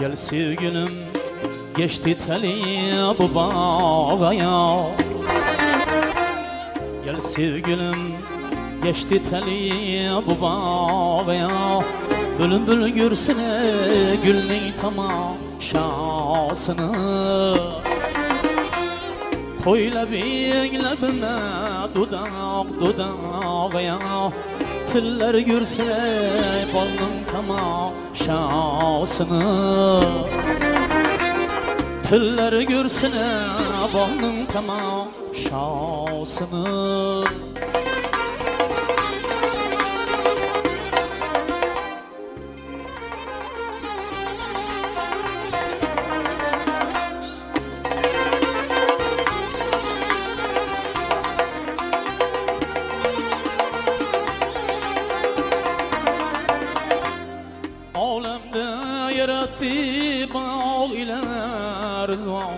Gel sevgilim geçti teli bu bağaya Gel sevgilim geçti teli bu bağaya Bülbül görsene gülün tamaşasını Koyla beylebime dudak dudağaya Tiller görsene balın tamaşasını. Tiller görsene balın tamaşasını bağ ile rızvan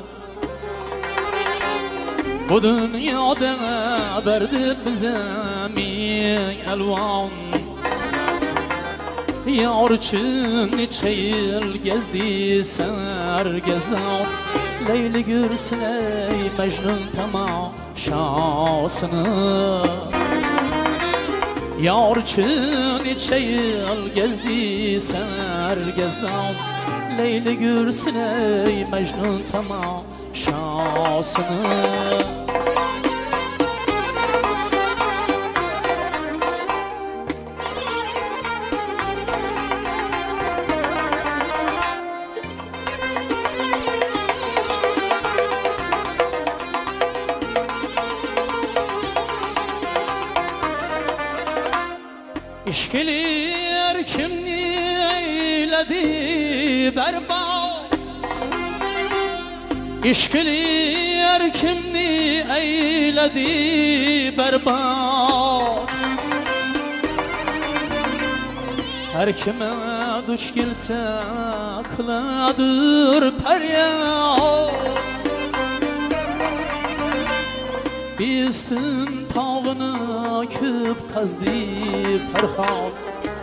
Bu dünyada verdi bize min elvan. Yar için neçe yıl gezdi sergezdan Leyli görsün ey Mecnun tamaşasını Yar için neçe yıl gezdi sergezdan Leyli görsün ey Mecnun tamaşasını İşkiler kimni eyledi berbat? İşkiler kimni eyledi berbat? Her kime duş gelse kıladır peryat Biztin tağını küp kazdı Ferhat.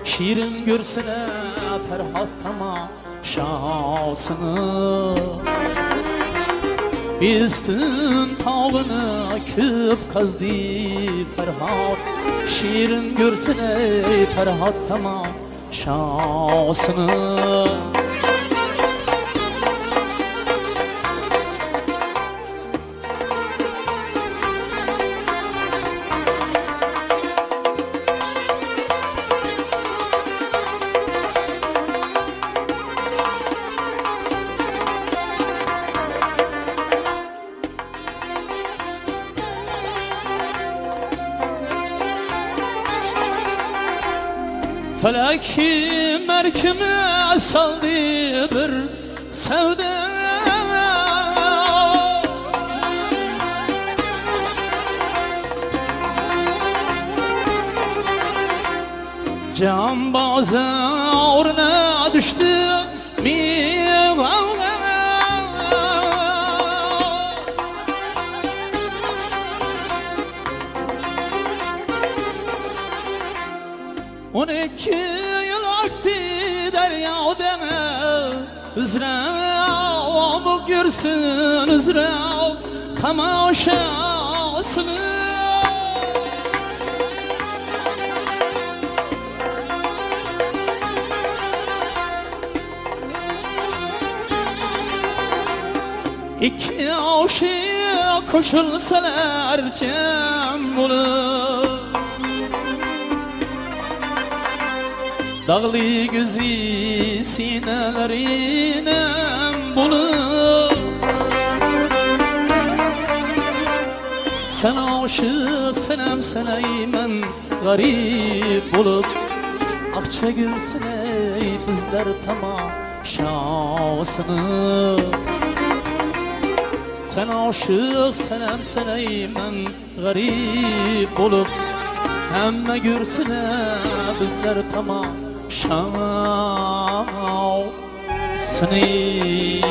Şirin görsene Ferhat tamaşasını Biztin tağını küp kazdı Ferhat. Şirin görsene Ferhat tamaşasını Felek merkime saldı bir sevda Can bazı orna düştü mi On iki yıl aktı derya deme. Üzrav görsün üzrav tamaşasını. İki aşık koşulsalar cem olur Dağlı gözü sinelerine bulur Sen aşık senem seneymen garip olup Akça görsün ey bizler tamaşasını Sen aşık senem seneymen garip olup Hemme görsün bizler tamaşasını 烧死你